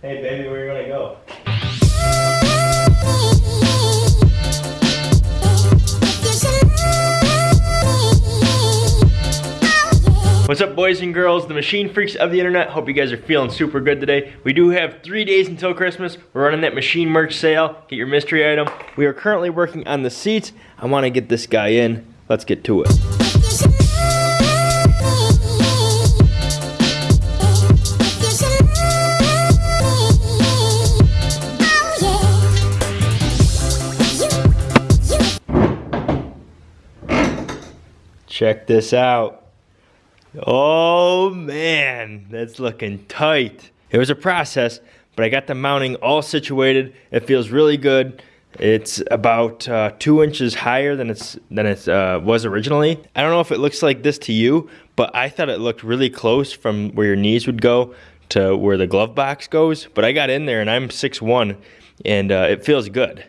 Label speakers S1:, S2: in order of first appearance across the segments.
S1: Hey baby, where you gonna go? What's up boys and girls, the machine freaks of the internet. Hope you guys are feeling super good today. We do have three days until Christmas. We're running that machine merch sale. Get your mystery item. We are currently working on the seats. I wanna get this guy in. Let's get to it. Check this out. Oh man, that's looking tight. It was a process, but I got the mounting all situated. It feels really good. It's about uh, two inches higher than it's than it uh, was originally. I don't know if it looks like this to you, but I thought it looked really close from where your knees would go to where the glove box goes. But I got in there and I'm 6'1", and uh, it feels good.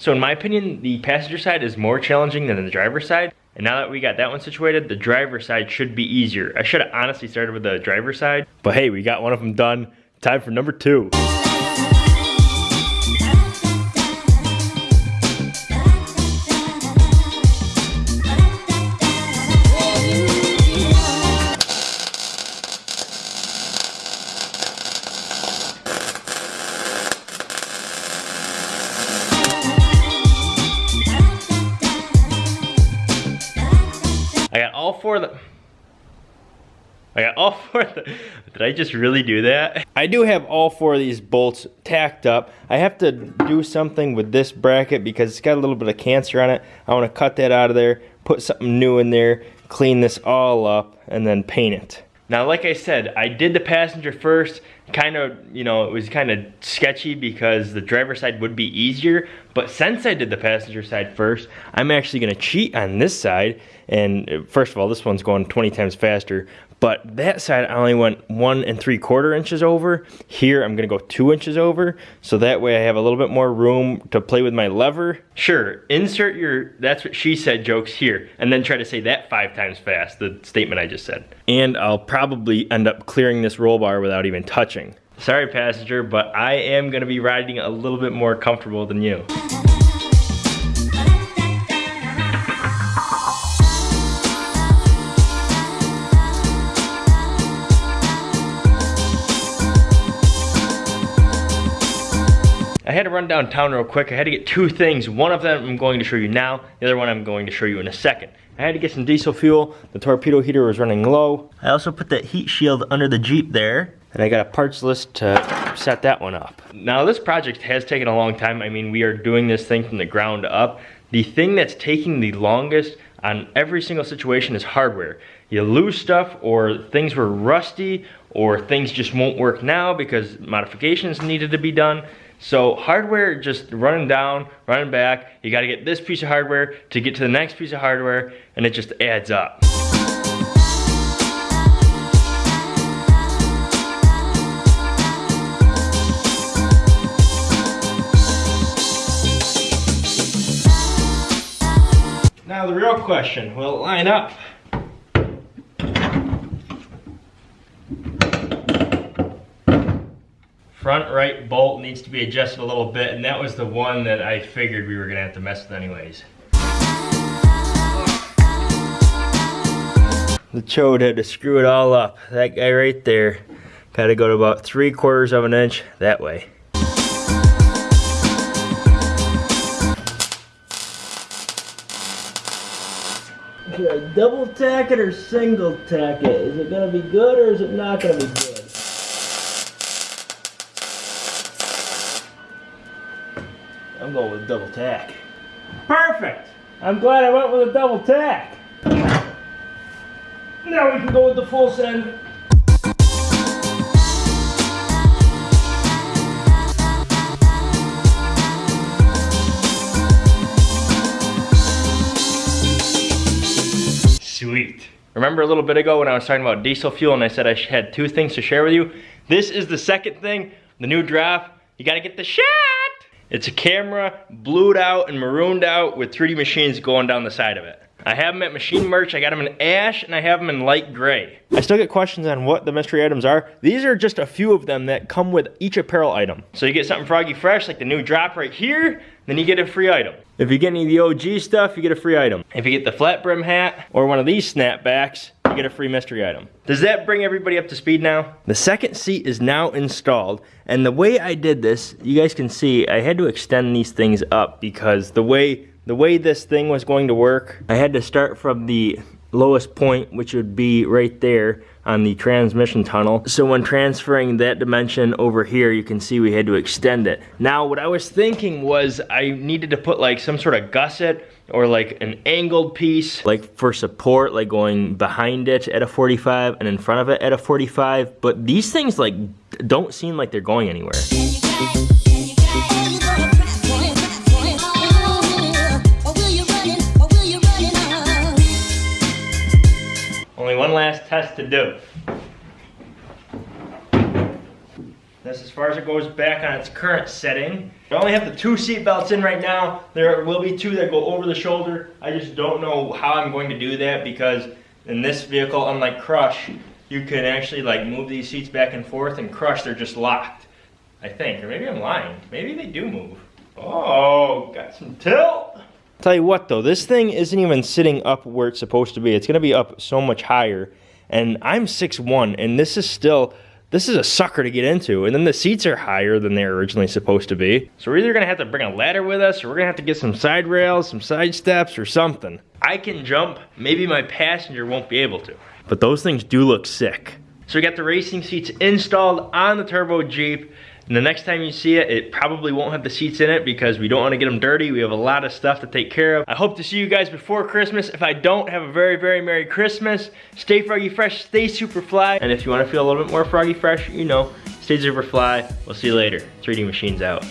S1: So in my opinion, the passenger side is more challenging than the driver's side. And now that we got that one situated, the driver's side should be easier. I should have honestly started with the driver's side, but hey, we got one of them done. Time for number two. All four of the. I got all four of the. Did I just really do that? I do have all four of these bolts tacked up. I have to do something with this bracket because it's got a little bit of cancer on it. I want to cut that out of there, put something new in there, clean this all up, and then paint it. Now, like I said, I did the passenger first. Kind of, you know, it was kind of sketchy because the driver side would be easier. But since I did the passenger side first, I'm actually gonna cheat on this side. And uh, first of all, this one's going 20 times faster. But that side, I only went one and three quarter inches over. Here, I'm gonna go two inches over. So that way I have a little bit more room to play with my lever. Sure, insert your, that's what she said jokes here. And then try to say that five times fast, the statement I just said. And I'll probably end up clearing this roll bar without even touching. Sorry passenger, but I am gonna be riding a little bit more comfortable than you. I had to run downtown real quick. I had to get two things. One of them I'm going to show you now. The other one I'm going to show you in a second. I had to get some diesel fuel. The torpedo heater was running low. I also put that heat shield under the Jeep there. And I got a parts list to set that one up. Now this project has taken a long time. I mean, we are doing this thing from the ground up. The thing that's taking the longest on every single situation is hardware. You lose stuff or things were rusty or things just won't work now because modifications needed to be done. So hardware just running down, running back. You gotta get this piece of hardware to get to the next piece of hardware and it just adds up. Now the real question, will it line up? Front right bolt needs to be adjusted a little bit and that was the one that I figured we were gonna have to mess with anyways. The chode had to screw it all up. That guy right there gotta go to about three quarters of an inch that way. Should I double tack it or single tack it? Is it gonna be good or is it not gonna be good? I'm going with double tack. Perfect! I'm glad I went with a double tack. Now we can go with the full send. Sweet. Remember a little bit ago when I was talking about diesel fuel and I said I had two things to share with you? This is the second thing, the new draft. You gotta get the shot! It's a camera, blued out and marooned out with 3D machines going down the side of it. I have them at Machine Merch. I got them in ash and I have them in light gray. I still get questions on what the mystery items are. These are just a few of them that come with each apparel item. So you get something Froggy Fresh, like the new drop right here, then you get a free item. If you get any of the OG stuff, you get a free item. If you get the flat brim hat or one of these snapbacks, you get a free mystery item. Does that bring everybody up to speed now? The second seat is now installed, and the way I did this, you guys can see, I had to extend these things up because the way the way this thing was going to work, I had to start from the lowest point, which would be right there on the transmission tunnel. So when transferring that dimension over here, you can see we had to extend it. Now, what I was thinking was I needed to put like some sort of gusset or like an angled piece, like for support, like going behind it at a 45 and in front of it at a 45. But these things like don't seem like they're going anywhere. To do. That's as far as it goes back on its current setting. I only have the two seat belts in right now. There will be two that go over the shoulder. I just don't know how I'm going to do that because in this vehicle, unlike Crush, you can actually like move these seats back and forth and Crush, they're just locked. I think, or maybe I'm lying. Maybe they do move. Oh, got some tilt. Tell you what though, this thing isn't even sitting up where it's supposed to be. It's gonna be up so much higher. And I'm 6'1", and this is still, this is a sucker to get into. And then the seats are higher than they're originally supposed to be. So we're either gonna have to bring a ladder with us, or we're gonna have to get some side rails, some side steps, or something. I can jump, maybe my passenger won't be able to. But those things do look sick. So we got the racing seats installed on the Turbo Jeep. And the next time you see it, it probably won't have the seats in it because we don't want to get them dirty. We have a lot of stuff to take care of. I hope to see you guys before Christmas. If I don't, have a very, very Merry Christmas. Stay froggy fresh, stay super fly. And if you want to feel a little bit more froggy fresh, you know, stay super fly. We'll see you later. 3D Machines out.